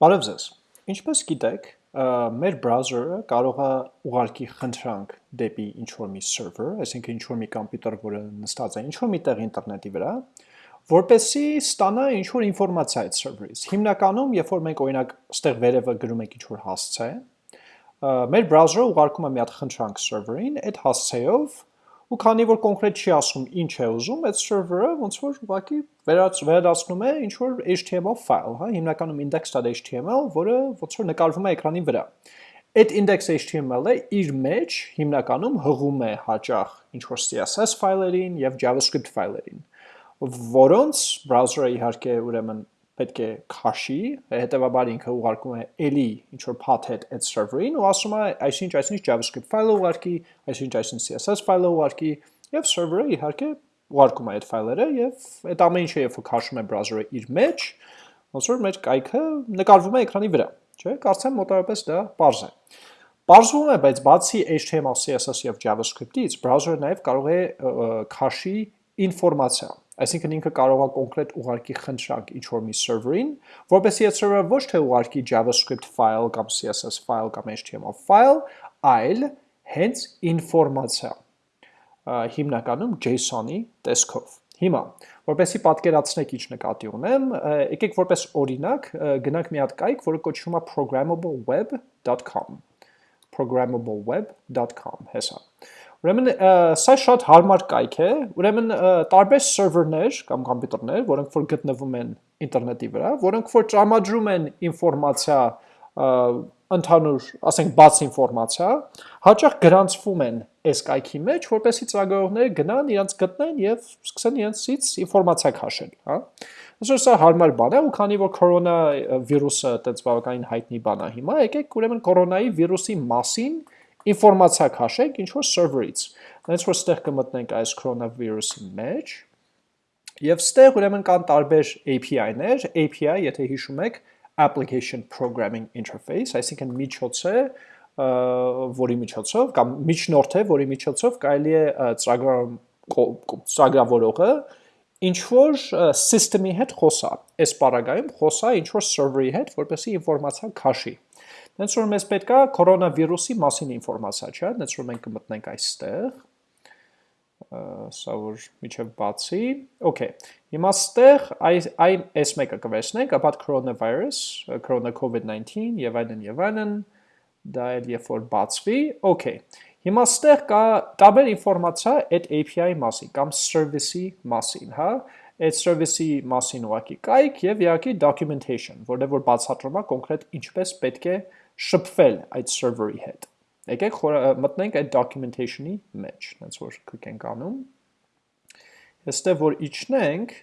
Բարև ձեզ։ Ինչպես գիտեք, մեր բրաուզերը կարող է ուղարկի խնդրանք դեպի ինչ-որ մի server, այսինքն ինչ-որ մի կոմպյուտեր, որը նստած է ինչ-որ մի տեղ ինտերնետի վրա, որպեսի ստանա ինչ-որ ինֆորմացիա այդ server-ից։ Հիմնականում, երբ որ մենք օրինակ ստեղ վերևը գրում ենք ինչ-որ հասցե, մեր բրաուզերը ուղարկում է մի հատ խնդրանք server-ին, այդ հասցեով ու քանի որ կոնկրետ չի ասում ինչ է ուզում, այդ server-ը ոնց որ ուղղակի վերադառնում է ինչ որ HTML file, հա, հիմնականում index.html, որը ոնց որ նկարվում է էկրանի վրա։ Այդ index.html-ը իր մեջ հիմնականում հղում է հաճախ ինչ որ CSS ֆայլերին եւ JavaScript ֆայլերին, որոնց բրաուզերը իհարկե ուրեմն պետք է քաշի, հետեւաբար ինքը ուղարկում է էլի ինչ որ path հետ այդ server-ին ու ասում է այսինչ այսինչ JavaScript ֆայլը ուղարկի, այսինչ այսինչ CSS ֆայլը ուղարկի եւ server-ը իհարկե ուղարկում է այդ ֆայլերը եւ այդ ամեն ինչը երբ քաշում է browser-ը իր մեջ, ոնց որ մեր կայքը նկարվում է էկրանի վրա, չէ՞, կարծեմ մոտավորապես դա པարզ է։ Պարզվում է, բայց բացի HTML, CSS եւ JavaScript-ից, browser-ը նաեւ կարող է քաշի ինֆորմացիա Այսինքն ինքը կարող է կոնկրետ ուղարկի խնդրանք ինչ-որ մի server-ին, որպեսզի այդ server-ը ոչ թե ուղարկի JavaScript file կամ CSS file կամ HTML file, այլ հենց ինֆորմացիա հիմնականում JSON-ի տեսքով։ Հիմա, որպեսի պատկերացնեք ինչ նկատի ունեմ, եկեք որպես օրինակ գնանք մի հատ կայք, որը կոչվում է programmableweb.com programmableweb.com հեսա։ Ուրեմն սա շատ հարմար կայք է, ուրեմն տարբեր սերվերներ կամ կոմպյուտերներ, որոնք որ գտնվում են ինտերնետի վրա, որոնք որ տրամադրում են ինֆորմացիա ընդհանուր, ասենք բաց ինֆորմացիա, հաճախ գրանցվում են այս կայքի մեջ, որպեսի ծրագրողները գնան, իրancs գտնեն եւ սկսեն իրancsից ինֆորմացիա քաշել, հա։ Այսօր սա հարմար բան է, ու քանի որ կորոնա վիրուսը այդպես բավականին հայտնի բան է հիմա, եկեք ուրեմն կորոնայի վիրուսի մասին ինֆորմացիա քաշենք ինչ որ server-ից։ Հենց որ ստեղ կմտնենք այս coronavirus-ի մեջ, եւ ստեղ ուրեմն կան տարբեր API-ներ, API, եթե հիշում եք, application programming interface, այսինքն միջոց է, որի միջոցով կամ միջնորդ է, որի միջոցով կարելի է ծրագրավորողը ինչ որ system-ի հետ խոսա։ Այս պարագայում խոսա ինչ որ server-ի հետ, որպեսզի ինֆորմացիա քաշի։ Հենց որ մեզ պետք է կորոնավիրուսի մասին ինֆորմացիա, չէ՞, հենց որ մենք կմտնենք այստեղ, սա որ միջև բացի, okay, հիմա ստեղ այն այս մեկը կվերցնենք, ապատ coronavirus, corona COVID-19 եւ այլն եւ այլն, դա էլ երբ որ բացվի, okay, հիմա ստեղ կա տարբեր ինֆորմացիա այդ API-ի մասին կամ service-ի մասին, հա, այդ service-ի մասին ուղակի կայք եւ իհարկե documentation, որտեղ որ բացատրում է կոնկրետ ինչպես պետք է շփվել այդ server-ի հետ։ Եկեք մտնենք այդ documentation-ի մեջ, հենց որ click ենք անում։ Այստեղ որ իջնենք,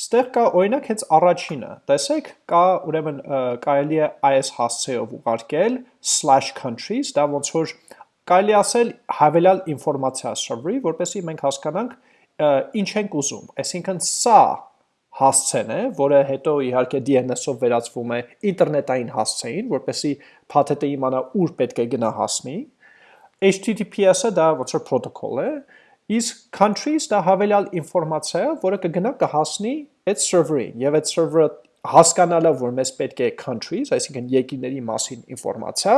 Ստեղ կա օրինակ հենց առաջինը, տեսեք, կա ուրեմն կարելի է այս հասցեով ուղարկել /countries, դա ոնց որ կարելի ասել հավելյալ ինֆորմացիա server-ի, որպեսզի մենք հասկանանք ինչ ենք ուզում։ Այսինքն սա հասցեն է, որը հետո իհարկե DNS-ով վերածվում է ինտերնետային հասցեին, որպեսի փաթեթը իմանա ուր պետք է գնա հասնի։ HTTPS-ը դա ոնց որ protocol է, իսկ countries դա հավելյալ ինֆորմացիա է, որը կգնա կհասնի այդ server-ին, եւ այդ server-ը հասկանալով, որ մեզ պետք է countries, այսինքն երկիրների մասին ինֆորմացիա,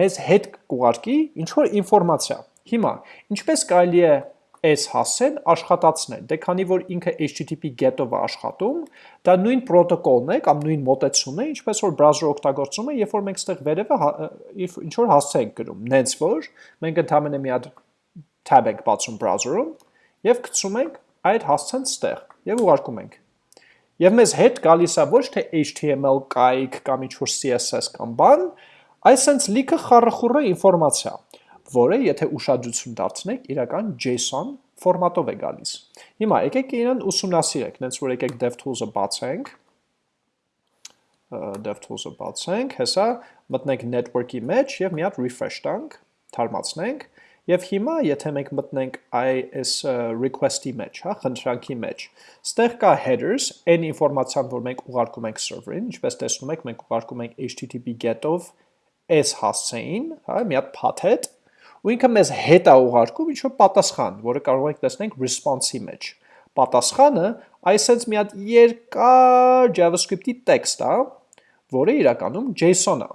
մեզ հետ կուղարկի ինչ որ ինֆորմացիա։ Հիմա, ինչպես կարելի է այս հասցեն աշխատացնել։ Դե քանի որ ինքը HTTP GET-ով է աշխատում, դա նույն պրոտոկոլն է կամ նույն մոտեցումն է, ինչպես որ browser-ը օգտագործում է, երբ որ մենք ստեղ վերևը հա, ինչ որ հասցե ենք գրում։ Նենց որ մենք ընդհանրապես մի հատ tab ենք բացում browser-ում եւ գցում ենք այդ հասցեն ստեղ եւ ուղարկում ենք։ Եվ մեզ հետ գալիս է ոչ թե HTML կայք կամ ինչ որ CSS կամ բան, այլ sense լիքը խառախուռը ինֆորմացիա որը եթե ուշադրություն դարձնեք, իրական JSON ֆորմատով է գալիս։ Հիմա եկեք իրեն ուսումնասիրեք, նենց որ եկեք DevTools-ը բացենք, DevTools-ը բացենք, հեսա մտնենք network-ի մեջ եւ մի հատ refresh տանք, թարմացնենք, Եվ հիմա, եթե մենք մտնենք այս request-ի մեջ, հա, խնդրանքի մեջ, ստեղ կա headers, այն ինֆորմացիան, որ մենք ուղարկում ենք server-ին, ինչպես տեսնում եք, մենք ուղարկում ենք HTTP get-ով այս հասցեին, հա, մի հատ path-հետ, ու ինքը մեզ հետ է ուղարկում ինչ-որ պատասխան, որը կարող ենք տեսնենք response-ի մեջ։ Պատասխանը այսպես մի հատ երկար JavaScript-ի տեքստ է, որը իրականում JSON-ը։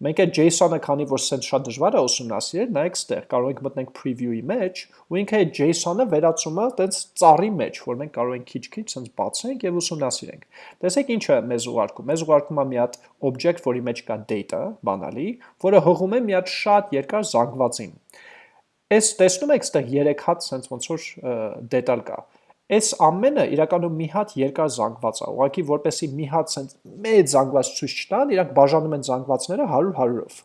Մենք այդ JSON-ը, քանի որ սենց շատ դժվար է ուսումնասիրել, նայեք ստեղ, կարող ենք մտնենք preview-ի մեջ, ու ինքը այդ JSON-ը վերածում է տենց ծառի մեջ, որ մենք կարող ենք քիչ-քիչ սենց բացենք եւ ուսումնասիրենք։ Տեսեք ինչ է մեզ ուղարկում։ Մեզ ուղարկում է մի հատ object, որի մեջ կա data, բանալի, որը հղում է մի հատ շատ երկար զանգվածին։ Այս տեսնում եք, ստեղ 3 հատ սենց ոնց որ դետալ կա։ Այս ամենը իրականում մի հատ երկար զանգված է, ուղղակի որպեսի մի հատ սենց մեծ զանգված ցույց չտան, իրանք բաժանում են զանգվածները 100-100-ով։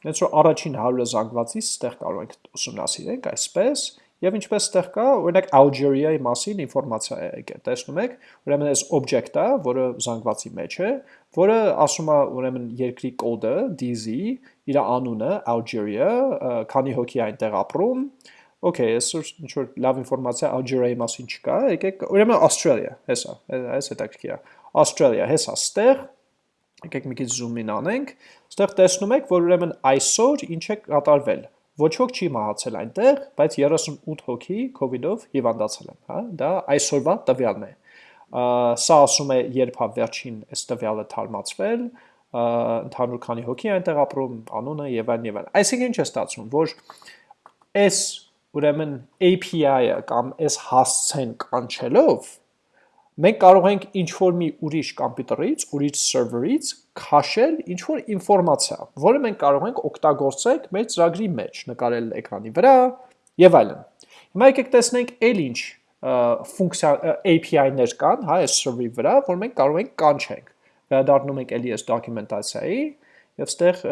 Հենց որ առաջին 100-ը զանգվածից ստեղ կարող ենք ուսումնասիրենք այսպես, Եվ ինչպես ստեղ կա, օրինակ Algeria-ի մասին ինֆորմացիա է եկել, տեսնում եք, ուրեմն այս object-ը, որը զանգվածի մեջ է, որը ասում է ուրեմն երկրի կոդը, DZ, իր անունը Algeria, քանի հոգի այնտեղ ապրում, Okay, այսօր ինչ որ լավ ինֆորմացիա Algeria-ի մասին չկա, եկեք, ուրեմն Australia, հեսա, այս հետաքրքիր է։ Australia, հեսա, ստեղ եկեք մի քիչ zoom in անենք, ստեղ տեսնում եք, որ ուրեմն այսօր ինչ է կատարվել։ Ոչ ոք չի մահացել այնտեղ, բայց 38 հոգի COVID-ով հիվանդացել են, հա, դա այսօրվա տվյալն է։ Սա ասում է, երբ հա վերջին այս տվյալը թարմացվել, ընդհանուր քանի հոգի այնտեղ ապրում, անունը եւ այլն եւ այլն։ Այսինքն ինչ է ստացվում, որ այս ուրեմն API-ը կամ այս հասցեն կանչելով մենք կարող ենք ինչ-որ մի ուրիշ կամպյուտերից, ուրիշ սերվերից քաշել ինչ-որ ինֆորմացիա, որը մենք կարող ենք օգտագործել մեր ծրագրի մեջ, նկարել էկրանի վրա եւ այլն։ Հիմա եկեք տեսնենք այլ ինչ ֆունկցիա API-ներ կան, հա, այս server-ի վրա, որ մենք կարող ենք կանչենք։ Վերադառնում ենք էլի այս դոկումենտացիայի եւ ստեղ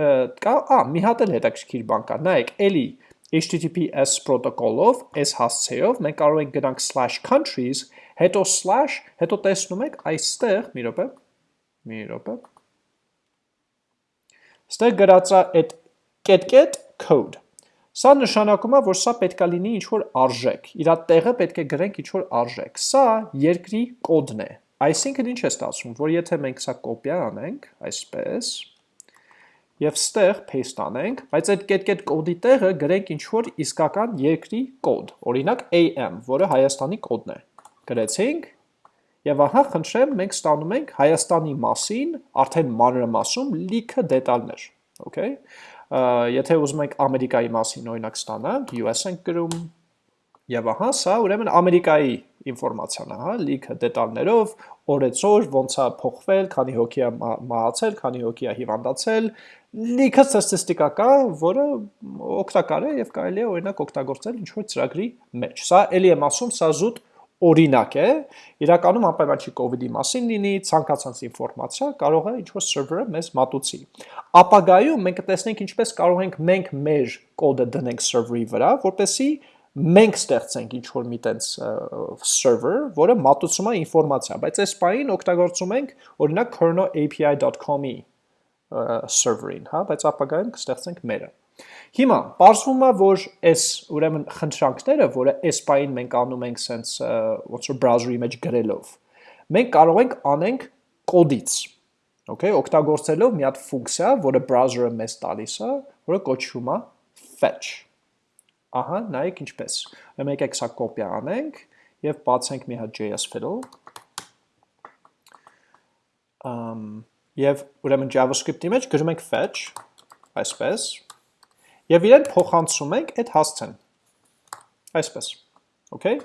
կա, ա, մի հատ էլ հետաքրքիր բան կա։ Նայեք, էլի HTTPS պրոտոկոլով, այս հասցեով մենք կարող ենք գնանք /countries, հետո slash, հետո տեսնում եք այստեղ, մի րոպե, մի րոպե։ Ստեղ գրած է այդ կետ-կետ code։ Սա նշանակում է, որ սա պետքա լինի ինչ-որ արժեք։ Իրա տեղը պետք է գրենք ինչ-որ արժեք։ Սա երկրի կոդն է։ Այսինքն ինչ է ստացվում, որ եթե մենք սա կոպիա անենք, այսպես, եւ ստեղ paste անենք, բայց այդ կետ-կետ կոդի տեղը գրենք ինչ որ իսկական երկրի կոդ, օրինակ AM, որը Հայաստանի կոդն է։ Գրեցինք եւ ահա խնդրեմ մենք ստանում ենք Հայաստանի մասին արդեն մանրամասում լիքը դետալներ, okay։ Եթե ուզում ենք Ամերիկայի մասին օրինակ ստանանք, US ենք գրում եւ ահա սա ուրեմն Ամերիկայի ինֆորմացիան է, հա, լիքը դետալներով, օրեցօր ոնց է փոխվել, քանի հոգի է մահացել, քանի հոգի է հիվանդացել, լիքը ստատիստիկա կա, որը օգտակար է եւ կարելի է օրինակ օգտագործել ինչ որ ծրագրի մեջ։ Սա ելի եմ ասում, սա զուտ օրինակ է, իրականում անպայման չի COVID-ի մասին լինի, ցանկացած ինֆորմացիա կարող է ինչ-որ սերվերը մեզ մատուցի։ Ապագայում մենք կտեսնենք ինչպես կարող ենք մենք մեր կոդը դնենք սերվերի վրա, որպեսզի մենք ստեղծենք ինչ-որ մի տենց server, որը մատուցում է ինֆորմացիա, բայց այս պահին օգտագործում ենք օրինակ kernel.api.com-ի server-ին, հա, բայց ապագայում կստեղծենք մերը։ Հիմա, պարզվում է, որ այս ուրեմն խնդրանքները, որը այս պահին մենք անում ենք սենց ոնց որ browser-ի մեջ գրելով, մենք կարող ենք անենք կոդից, okay, օգտագործելով մի հատ ֆունկցիա, որը browser-ը մեզ տալիս է, որը կոչվում է fetch։ Ահա, նայեք ինչպես։ Ուրեմն եկեք սա կոպիա անենք եւ բացենք մի հատ JS fiddle։ եւ ուրեմն JavaScript-ի մեջ գրում ենք fetch, այսպես, եւ իրեն փոխանցում ենք այդ հասցեն, այսպես, okay?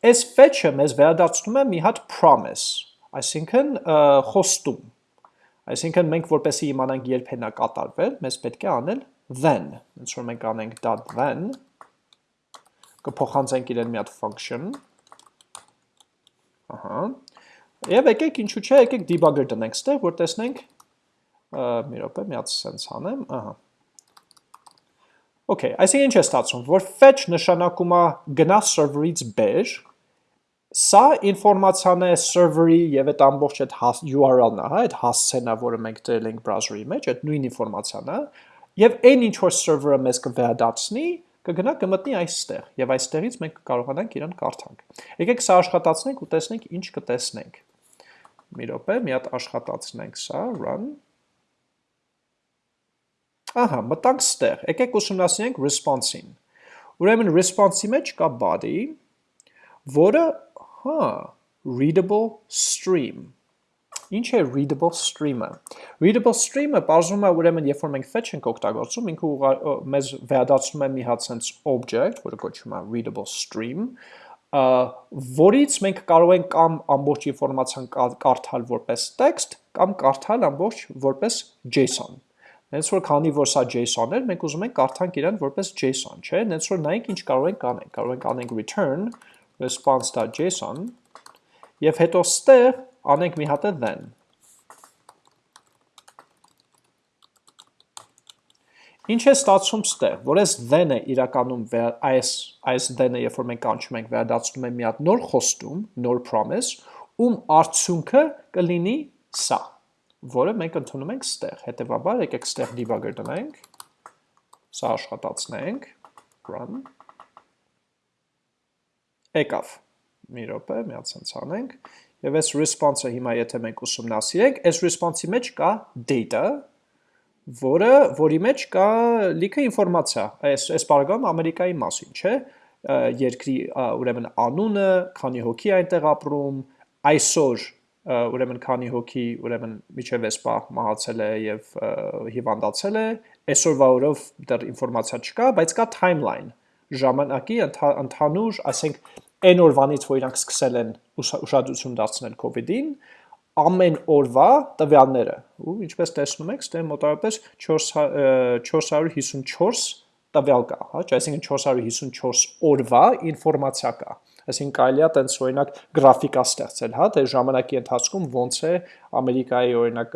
Այս fetch-ը մեզ վերադարձնում է մի հատ promise, այսինքն խոստում, այսինքն մենք որպեսի իմանանք երբ հենա կատարվել, մեզ պետք է անել then, ոնց որ մենք անենք .then, կփոխանցենք իրեն մի հատ function, ահա, Եվ եկեք ինչու՞ չէ, եկեք debugger տնենք ստեղ, որ տեսնենք մի րոպե, մի հատ sense անեմ, ահա։ Okay, այսինքն ինչ է ստացվում, որ fetch նշանակում է գնա server-ից բեր, սա ինֆորմացիան է server-ի եւ այդ ամբողջ այդ URL-ն է, հա, այդ հասցենա, որը մենք դրել ենք browser-ի մեջ, այդ նույն ինֆորմացիան է, եւ այն ինչ որ server-ը մեզ կվերադարձնի, կգնա կմտնի այստեղ եւ այստեղից մենք կարողանանք իրան կարդանք։ Եկեք սա աշխատացնենք ու տեսնենք ինչ կտեսնենք մի րոպե, մի հատ աշխատացնենք սա, run։ Ահա, մտանք ստեղ։ Եկեք ուսումնասիրենք response-ին։ Ուրեմն response-ի մեջ կա body, որը, հա, readable stream։ Ինչ է readable stream-ը։ Readable stream-ը բարձում է ուրեմն երբ որ մենք fetch ենք օգտագործում, ինքը մեզ վերադարձնում է մի հատ sense object, որը կոչվում է readable stream, որից մենք կարող ենք կամ ամբողջ ինֆորմացիան կարդալ որպես text, կամ կարդալ ամբողջ որպես JSON։ Հենց որ քանի որ սա JSON էր, մենք ուզում ենք կարդանք իրան որպես JSON, չէ՞։ Հենց որ նայենք ինչ կարող ենք անենք։ Կարող ենք անենք return response.json եւ հետո ստեղ անենք մի հատ է then։ Ինչ է ստացվում ստեղ, որ այս then-ը իրականում այս այս then-ը երբ որ մենք կանչում ենք վերադարձնում է մի հատ նոր խոստում, նոր promise, ում արդյունքը կլինի սա, որը մենք ընդունում ենք ստեղ։ Հետևաբար եկեք ստեղ debugger տնենք, սա աշխատացնենք, run եկավ։ Մի րոպե, մի հատ sense անենք։ Եվ այս response-ը հիմա եթե մենք ուսումնասիրենք, այս response-ի մեջ կա data, որը որի մեջ կա լիքը ինֆորմացիա։ Այս այս բaragam Ամերիկայի մասին, չէ՞։ Երկրի ուրեմն անունը, քանի հոգի այնտեղ ապրում, այսօր ուրեմն քանի հոգի ուրեմն միջև էսպա մահացել է եւ հիվանդացել է, այսօրվա օրով դեռ ինֆորմացիա չկա, բայց կա timeline ժամանակի ընդհանուր, ասենք, այն օրվանից, որ իրանք սկսել են ուշադրություն դարձնել COVID-ին, ամեն օրվա տվյալները, ու ինչպես տեսնում եք, ստե մոտավորապես 454 տվյալ կա, հա, այսինքն 454 օրվա ինֆորմացիա կա։ Այսինքն կարելի է տենց օրինակ գրաֆիկա ստեղծել, հա, թե ժամանակի ընթացքում ոնց է Ամերիկայի օրինակ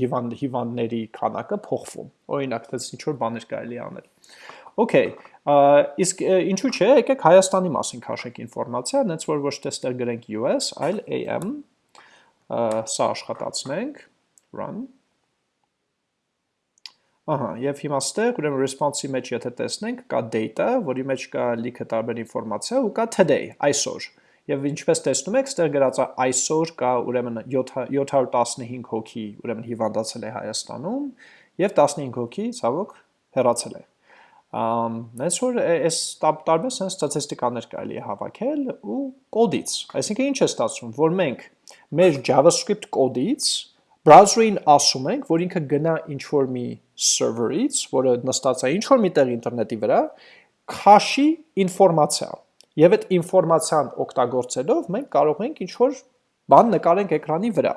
հիվանդ հիվանդների քանակը փոխվում։ Օրինակ, դες ինչ որ բաներ կարելի անել։ Okay, իսկ ինչու՞ չէ, եկեք Հայաստանի մասին քաշենք ինֆորմացիա, հենց որ ոչ թե ստեղ գրենք US, այլ AM, սա աշխատացնենք, run։ Ահա, եւ հիմա ստեղ ուրեմն response-ի մեջ եթե տեսնենք, կա data, որի մեջ կա լիքը տարբեր ինֆորմացիա ու կա today, այսօր։ Եվ ինչպես տեսնում եք, ստեղ գրած է այսօր կա ուրեմն 715 հոգի ուրեմն հիվանդացել է Հայաստանում եւ 15 հոգի ցավոք հեռացել է Այս որ այս տարբեր sense ստատիստիկաներ կարելի է հավաքել ու կոդից։ Այսինքն ինչ է ստացվում, որ մենք մեր JavaScript կոդից browser-ին ասում ենք, որ ինքը գնա ինչ-որ մի server-ից, որը նստած է ինչ-որ միտեղ ինտերնետի վրա, քաշի ինֆորմացիա։ Եւ այդ ինֆորմացիան օգտագործելով մենք կարող ենք ինչ-որ բան նկարենք էկրանի վրա։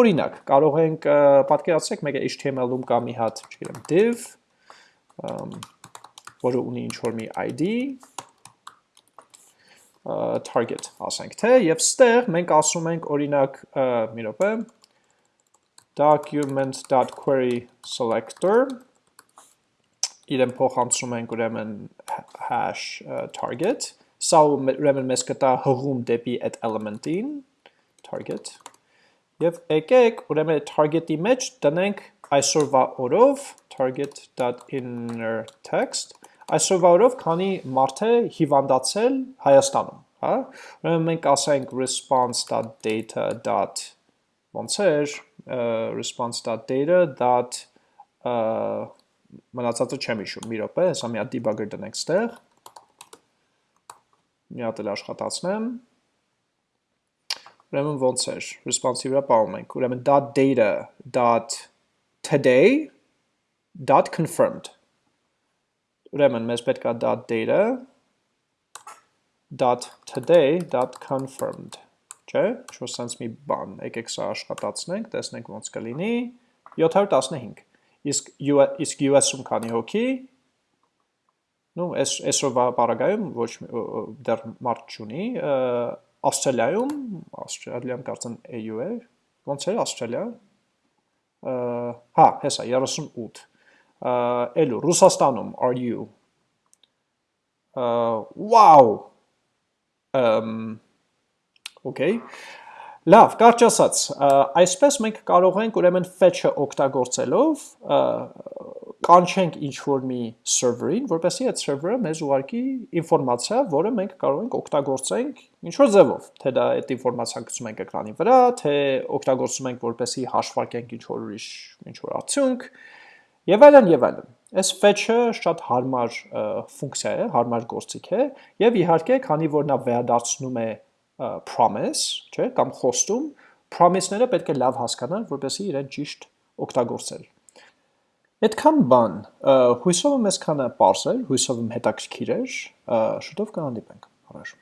Օրինակ, կարող ենք պատկերացրեք մեկ HTML-ում կա մի հատ, չգիտեմ, div, որը ունի ինչ-որ մի ID, target ասենք թե, և ստեղ մենք ասում ենք օրինակ մի ռոպե, document.query selector, իրեն փոխանցում ենք ուրեմն hash target, սա ուրեմն մեզ կտա հղում դեպի այդ element-ին, target, և եկեք ուրեմն target-ի մեջ տնենք այսօրվա օրով target.inner text այսօրվա օրով քանի մարդ է հիվանդացել Հայաստանում, հա? Ուրեմն մենք ասենք response.data. ոնց էր response.data. մնացածը չեմ հիշում, մի րոպե, հեսա մի հատ debugger դնենք ստեղ։ Մի հատ էլ աշխատացնեմ։ Ուրեմն ոնց էր, response-ի վրա պահում ենք, ուրեմն .data.today.confirmed Ուրեմն մեզ պետք է .data .today.confirmed չէ, ինչ-որ sense մի բան, եկեք սա աշխատացնենք, տեսնենք ոնց կլինի, 715, իսկ, իսկ US-ում քանի հոգի, նու, այսօրվա պարագայում ոչ դեռ մարդ չունի, Ավստրալիայում, Ավստրալիան կարծեն EU է, ոնց է Ավստրալիա, հա, հեսա, 38, Էլու, Ռուսաստանում, are you? Wow! Okay. Լավ, կարճ ասած, այսպես մենք կարող ենք ուրեմն fetch-ը օգտագործելով կանչենք ինչ-որ մի server-ին, որպեսզի այդ server-ը մեզ ուղարկի ինֆորմացիա, որը մենք կարող ենք օգտագործենք ինչ-որ ձևով, թե դա այդ ինֆորմացիան գցում ենք էկրանի վրա, թե օգտագործում ենք որպեսզի հաշվարկենք ինչ-որ ուրիշ ինչ-որ արդյունք, Եվ այլն եւ այլն։ Այս fetch-ը շատ հարմար ֆունկցիա է, հարմար գործիք է, եւ իհարկե, քանի որ նա վերադարձնում է promise, չէ, կամ խոստում, promise-ները պետք է լավ հասկանալ, որպեսզի իրեն ճիշտ օգտագործել։ Այդքան բան, հույսով եմ այսքանը էր, հույսով եմ հետաքրքիր էր, շուտով կհանդիպենք։ Առաջ